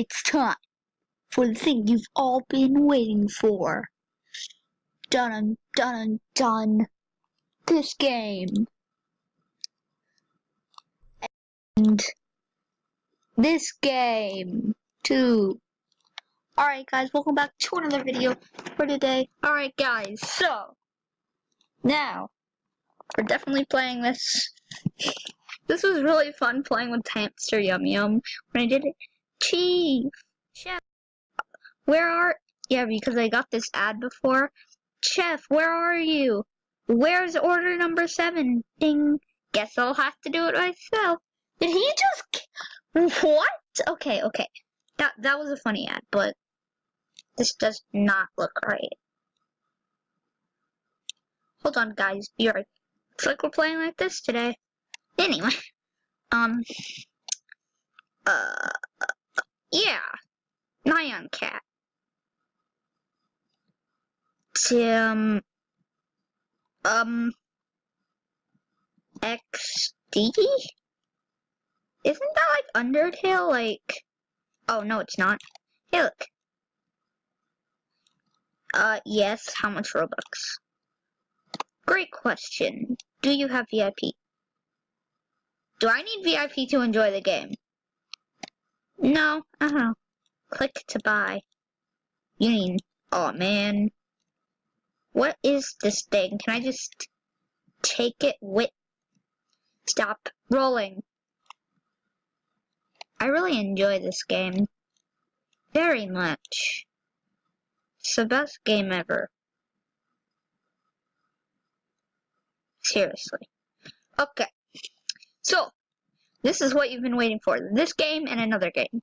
It's time for the thing you've all been waiting for. Dun dun dun. This game. And this game too. Alright guys, welcome back to another video for today. Alright guys, so now we're definitely playing this. This was really fun playing with Hamster Yum Yum when I did it. Chief! Chef! Where are- Yeah, because I got this ad before. Chef, where are you? Where's order number seven? Ding! Guess I'll have to do it myself. Did he just- What? Okay, okay. That, that was a funny ad, but this does not look right. Hold on, guys. Be right. It's like we're playing like this today. Anyway, um, uh, yeah, Nyan Cat. Tim, um, XD? Isn't that like Undertale? Like, oh no, it's not. Hey, look. Uh, yes, how much Robux? Great question. Do you have VIP? Do I need VIP to enjoy the game? No, don't. Click to buy. You mean, oh man. What is this thing? Can I just take it with... Stop rolling. I really enjoy this game. Very much. It's the best game ever. Seriously. Okay. So, this is what you've been waiting for. This game and another game.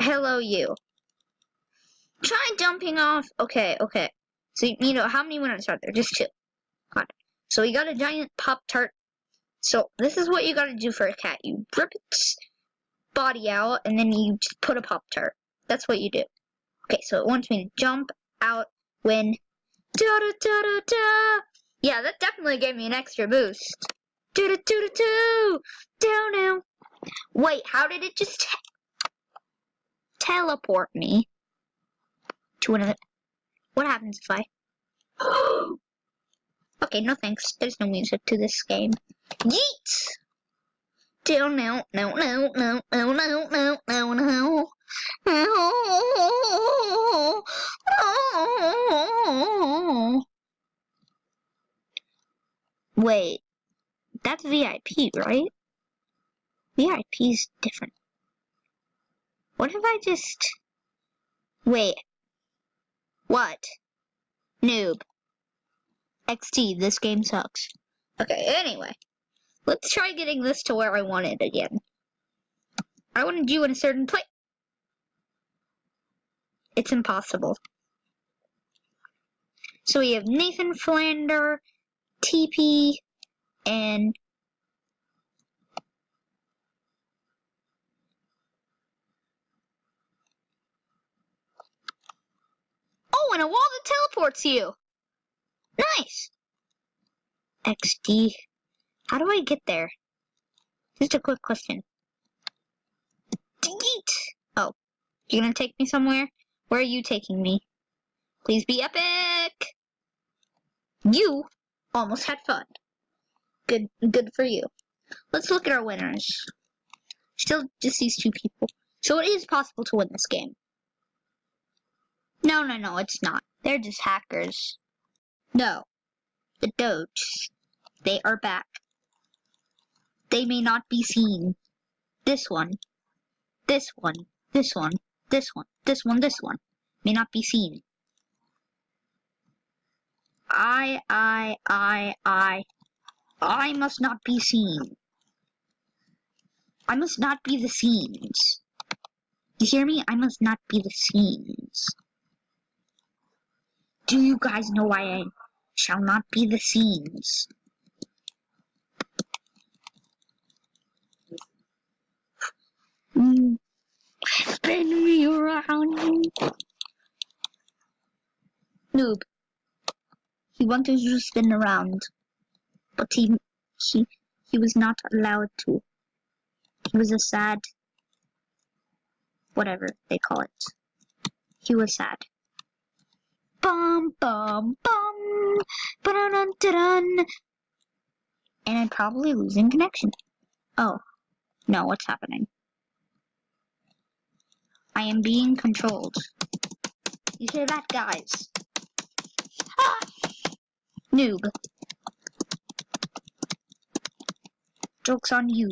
Hello, you. Try jumping off. Okay, okay. So, you know, how many winners are there? Just two. It. So, we got a giant Pop-Tart. So, this is what you gotta do for a cat. You rip its body out, and then you just put a Pop-Tart. That's what you do. Okay, so it wants me to jump out, win. Da da da da da! Yeah, that definitely gave me an extra boost. Do do do do do. Down now. Wait, how did it just te teleport me to another? What happens if I? okay, no thanks. There's no music to this game. Yeet. Down now. No no no no no no no no. No. No. Wait that's VIP, right? VIP is different. What if I just... Wait. What? Noob. XD, this game sucks. Okay, anyway. Let's try getting this to where I want it again. I wanted you in a certain place. It's impossible. So we have Nathan Flander, TP, and Oh, and a wall that teleports you! Nice! XD. How do I get there? Just a quick question. Delete! Oh, you're gonna take me somewhere? Where are you taking me? Please be epic! You almost had fun. Good, good for you. Let's look at our winners. Still just these two people. So it is possible to win this game. No, no, no, it's not. They're just hackers. No. The Doge. They are back. They may not be seen. This one. This one. This one. This one. This one. This one. May not be seen. I, I, I, I. I must not be seen. I must not be the scenes. You hear me? I must not be the scenes. Do you guys know why I shall not be the scenes? Mm. Spin me around. Noob. He wanted to spin around, but he he he was not allowed to. He was a sad whatever they call it. He was sad. Bum bum bum ba dun dun And I'm probably losing connection. Oh. No, what's happening? I am being controlled. You hear that, guys? Ah! Noob. Joke's on you.